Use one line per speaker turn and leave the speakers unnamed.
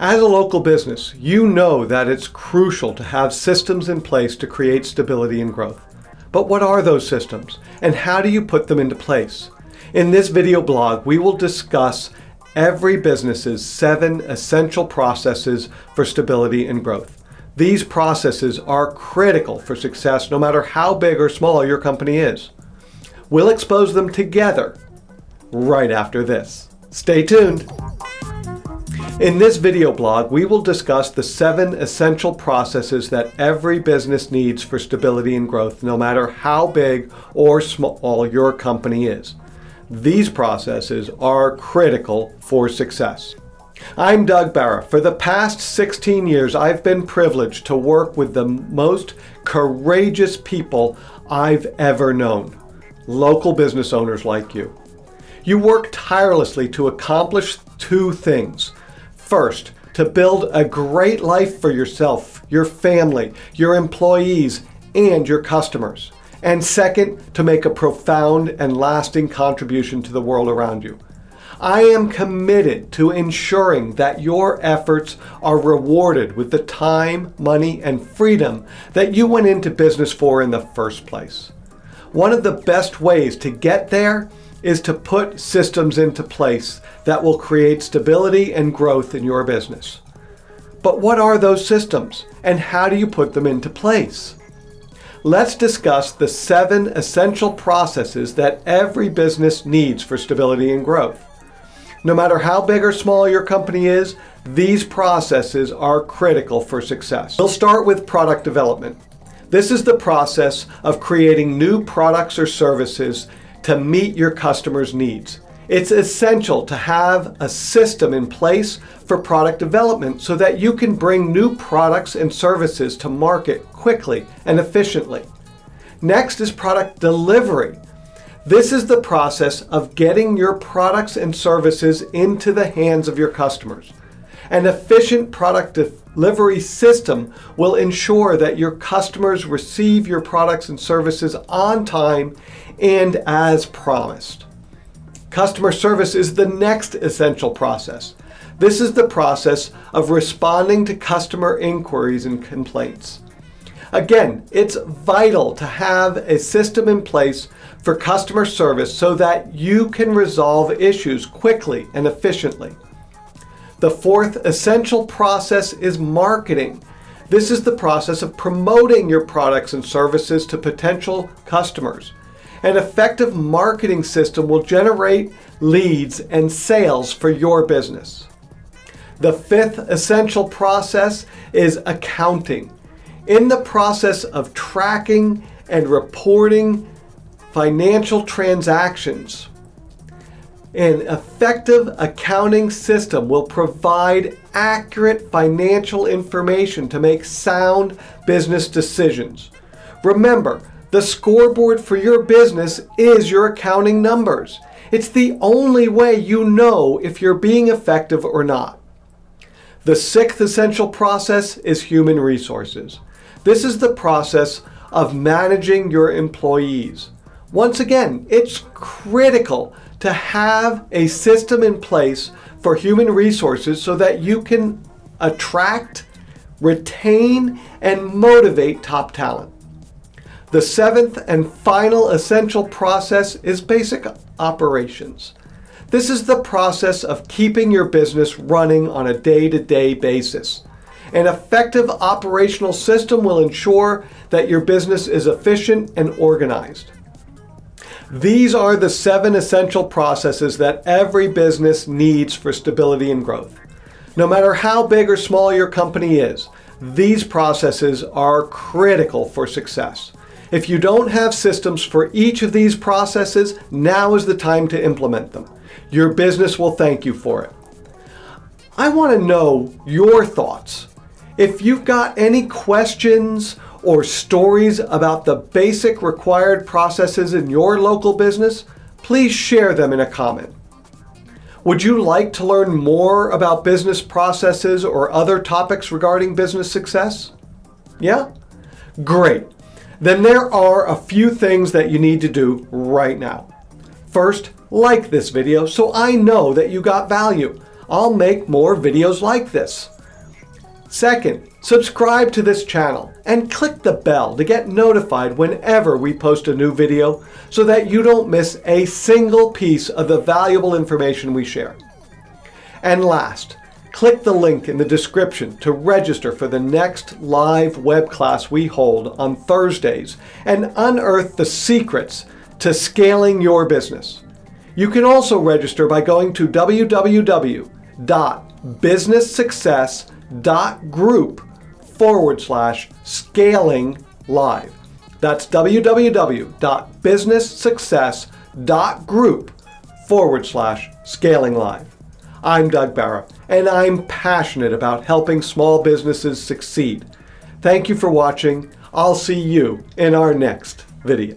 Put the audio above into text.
As a local business, you know that it's crucial to have systems in place to create stability and growth. But what are those systems and how do you put them into place? In this video blog, we will discuss every business's seven essential processes for stability and growth. These processes are critical for success no matter how big or small your company is. We'll expose them together right after this. Stay tuned. In this video blog, we will discuss the seven essential processes that every business needs for stability and growth, no matter how big or small your company is. These processes are critical for success. I'm Doug Barra. For the past 16 years, I've been privileged to work with the most courageous people I've ever known. Local business owners like you. You work tirelessly to accomplish two things. First, to build a great life for yourself, your family, your employees, and your customers. And second, to make a profound and lasting contribution to the world around you. I am committed to ensuring that your efforts are rewarded with the time, money, and freedom that you went into business for in the first place. One of the best ways to get there is to put systems into place that will create stability and growth in your business. But what are those systems and how do you put them into place? Let's discuss the seven essential processes that every business needs for stability and growth. No matter how big or small your company is, these processes are critical for success. We'll start with product development. This is the process of creating new products or services to meet your customers' needs. It's essential to have a system in place for product development so that you can bring new products and services to market quickly and efficiently. Next is product delivery. This is the process of getting your products and services into the hands of your customers. An efficient product delivery system will ensure that your customers receive your products and services on time and as promised. Customer service is the next essential process. This is the process of responding to customer inquiries and complaints. Again, it's vital to have a system in place for customer service so that you can resolve issues quickly and efficiently. The fourth essential process is marketing. This is the process of promoting your products and services to potential customers. An effective marketing system will generate leads and sales for your business. The fifth essential process is accounting. In the process of tracking and reporting financial transactions, an effective accounting system will provide accurate financial information to make sound business decisions. Remember, the scoreboard for your business is your accounting numbers. It's the only way you know if you're being effective or not. The sixth essential process is human resources. This is the process of managing your employees. Once again, it's critical to have a system in place for human resources so that you can attract, retain, and motivate top talent. The seventh and final essential process is basic operations. This is the process of keeping your business running on a day-to-day -day basis. An effective operational system will ensure that your business is efficient and organized. These are the seven essential processes that every business needs for stability and growth. No matter how big or small your company is, these processes are critical for success. If you don't have systems for each of these processes, now is the time to implement them. Your business will thank you for it. I want to know your thoughts. If you've got any questions or stories about the basic required processes in your local business, please share them in a comment. Would you like to learn more about business processes or other topics regarding business success? Yeah? Great then there are a few things that you need to do right now. First, like this video so I know that you got value. I'll make more videos like this. Second, subscribe to this channel and click the bell to get notified whenever we post a new video so that you don't miss a single piece of the valuable information we share. And last, click the link in the description to register for the next live web class we hold on Thursdays and unearth the secrets to scaling your business. You can also register by going to www.businesssuccess.group forward slash scaling live. That's www.businesssuccess.group forward slash scaling live. I'm Doug Barra, and I'm passionate about helping small businesses succeed. Thank you for watching. I'll see you in our next video.